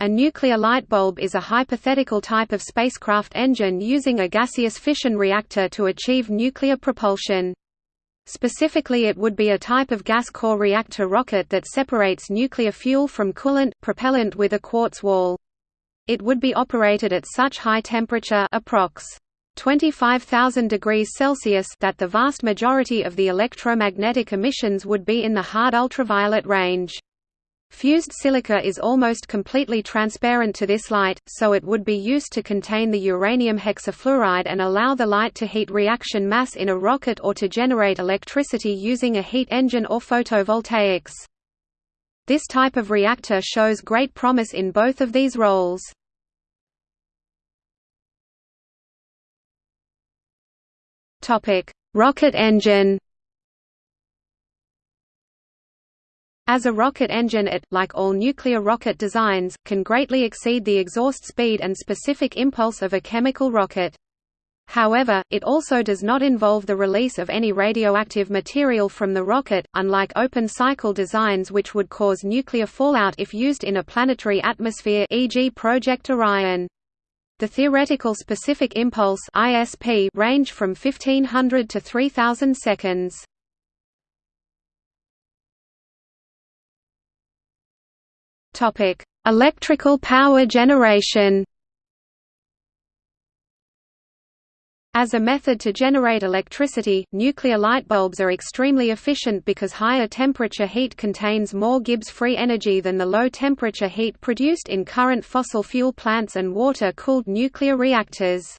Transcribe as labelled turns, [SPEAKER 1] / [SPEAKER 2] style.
[SPEAKER 1] A nuclear light bulb is a hypothetical type of spacecraft engine using a gaseous fission reactor to achieve nuclear propulsion. Specifically it would be a type of gas core reactor rocket that separates nuclear fuel from coolant propellant with a quartz wall. It would be operated at such high temperature approx. 25,000 degrees Celsius that the vast majority of the electromagnetic emissions would be in the hard ultraviolet range. Fused silica is almost completely transparent to this light, so it would be used to contain the uranium hexafluoride and allow the light to heat reaction mass in a rocket or to generate electricity using a heat engine or photovoltaics. This type of reactor shows great promise in both of these roles. Rocket engine As a rocket engine it, like all nuclear rocket designs, can greatly exceed the exhaust speed and specific impulse of a chemical rocket. However, it also does not involve the release of any radioactive material from the rocket, unlike open-cycle designs which would cause nuclear fallout if used in a planetary atmosphere e.g. Project Orion. The theoretical specific impulse ISP range from 1500 to 3000 seconds. Topic: Electrical power generation. As a method to generate electricity, nuclear light bulbs are extremely efficient because higher temperature heat contains more Gibbs free energy than the low temperature heat produced in current fossil fuel plants and water-cooled nuclear reactors.